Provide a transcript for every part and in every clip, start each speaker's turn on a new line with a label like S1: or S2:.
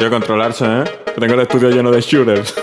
S1: Y a controlarse, ¿eh? Que tengo el estudio lleno de shooters.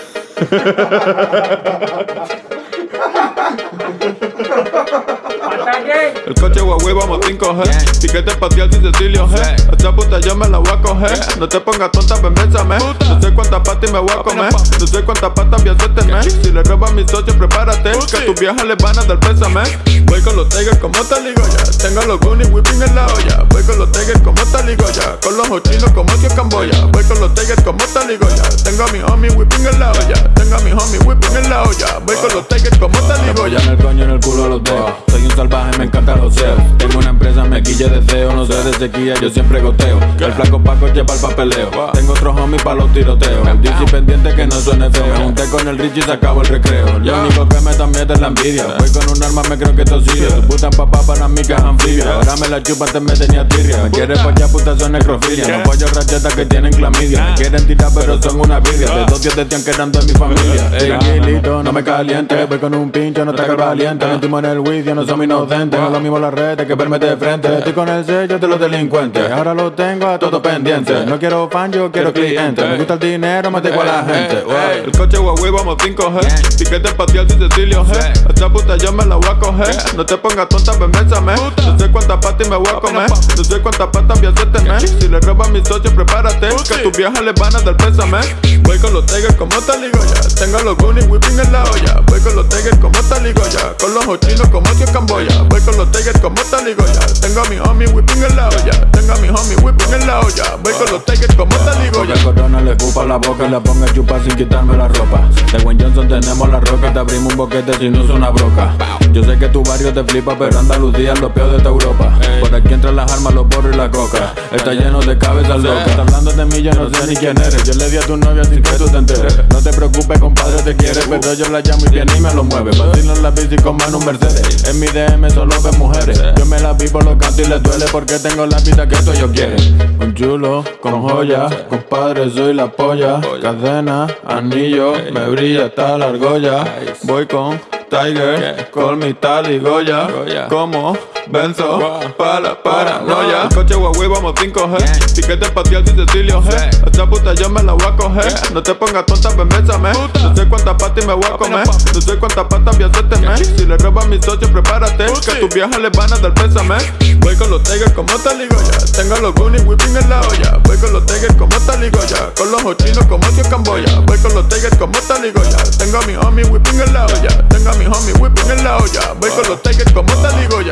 S1: El coche Huawei vamos 5G Tiquete espacial sin Cecilio G Esta puta yo me la voy a coger. No te pongas tonta, ven bésame No sé cuántas patas me voy a comer. No sé cuántas patas voy a hacerte Si le robas a mis socios, prepárate Que a tus viejas les van a dar pésame. Voy con los tigers como taligoya Tengo los goonies whipping en la olla Voy con los tigers como taligoya Con los ochinos como tío Camboya. Voy con los tigers como taligoya Tengo a mi homie whipping en la olla Tengo a mi homie whipping en la olla Voy con los tigers como taligoya
S2: en el coño en el culo los dedos. Soy un salvaje, me encantan los ceos Tengo una empresa, me quille deseo. No sé de sequía, yo siempre goteo. El flaco Paco lleva el papeleo. Tengo otro homie pa' los tiroteos El DC pendiente que no suene feo. Me junté con el Richie y se acabó el recreo. Lo único que me miedo es la envidia. Voy con un arma, me creo que esto sigue. Tu puta papá para mí que es anfibia. Ahora me la chupa, antes me tenía tirria. Me quiere ya puta son necrofilia. No pollo rachetas que tienen clamidia. Me quieren tirar pero son una vidia De dos días de tian que eran de mi familia Tranquilito, no me caliente. Voy con un pincho, no te valiente. Mentimos en el juicio, no somos inocentes. No lo mismo las redes que verme de frente. Estoy con el sello de los delincuentes. Ahora lo tengo a todo pendiente. No quiero fan, yo quiero cliente. Me gusta el dinero, me tengo a la gente.
S1: El coche Huawei vamos 5G Tiquete espacial sin Cecilio G. Esta puta yo me la voy a coger. No te pongas tonta, ven bésame. No sé cuántas patas me voy a comer. No sé cuántas patas voy a hacerte Si le robas a mis socios, prepárate Que a tus viejas les van a dar pésame. Voy con los tigers como taligoya Tengo los goonies whipping en la olla. Voy con los tigers como taligoya Con los ochinos como tío Camboya. Voy con los tigers como taligoya Tengo a mi homie whipping en la olla. Tengo a mi homie whipping en la olla. Voy con los tigers como taligoya
S2: el corona le la boca y le ponga chupa sin quitarme la ropa. De Wayne Johnson tenemos la roca Te abrimos un boquete si no es una broca Yo sé que tu barrio te flipa Pero Andalucía es lo peor de esta Europa. Por aquí entran las armas, los borros y la coca. Está lleno de cabezas locas. Está hablando de mí, yo no sé ni quién eres. Yo le di a tu novia sin que tú te enteres. No te preocupes, compadre, te quiere Pero yo la llamo y viene y me lo mueve. Vacilo en la bici como en un Mercedes En mi DM solo ven mujeres. Yo me la vi por los cantos y le duele Porque tengo la vida que esto yo quieren Con chulo, con joya. Compadre, soy la polla. Cadena, anillo Me brilla hasta la argolla. Voy con Tiger, call me Tali Goya, como Benzo, para la paranoia.
S1: El coche Huawei vamos 5G, tiquete espacial sin Cecilio G. Esta puta yo me la voy a coger, no te pongas tonta, ven bésame. No sé cuántas patas me voy a comer, no sé cuántas patas voy a hacerte Si le robas a mis socios, prepárate, que a tus viejas les van a dar pésame. Voy con los tigers como Taligoya, tengo los goonies whipping en la olla. Voy con los tigers como Taligoya, con los ochinos como tío Camboya. Voy con los tigers como Taligoya, tengo a mi homie whipping en la olla. Tengo a mi homie whipping en la olla. Voy con los tigers como Taligoya.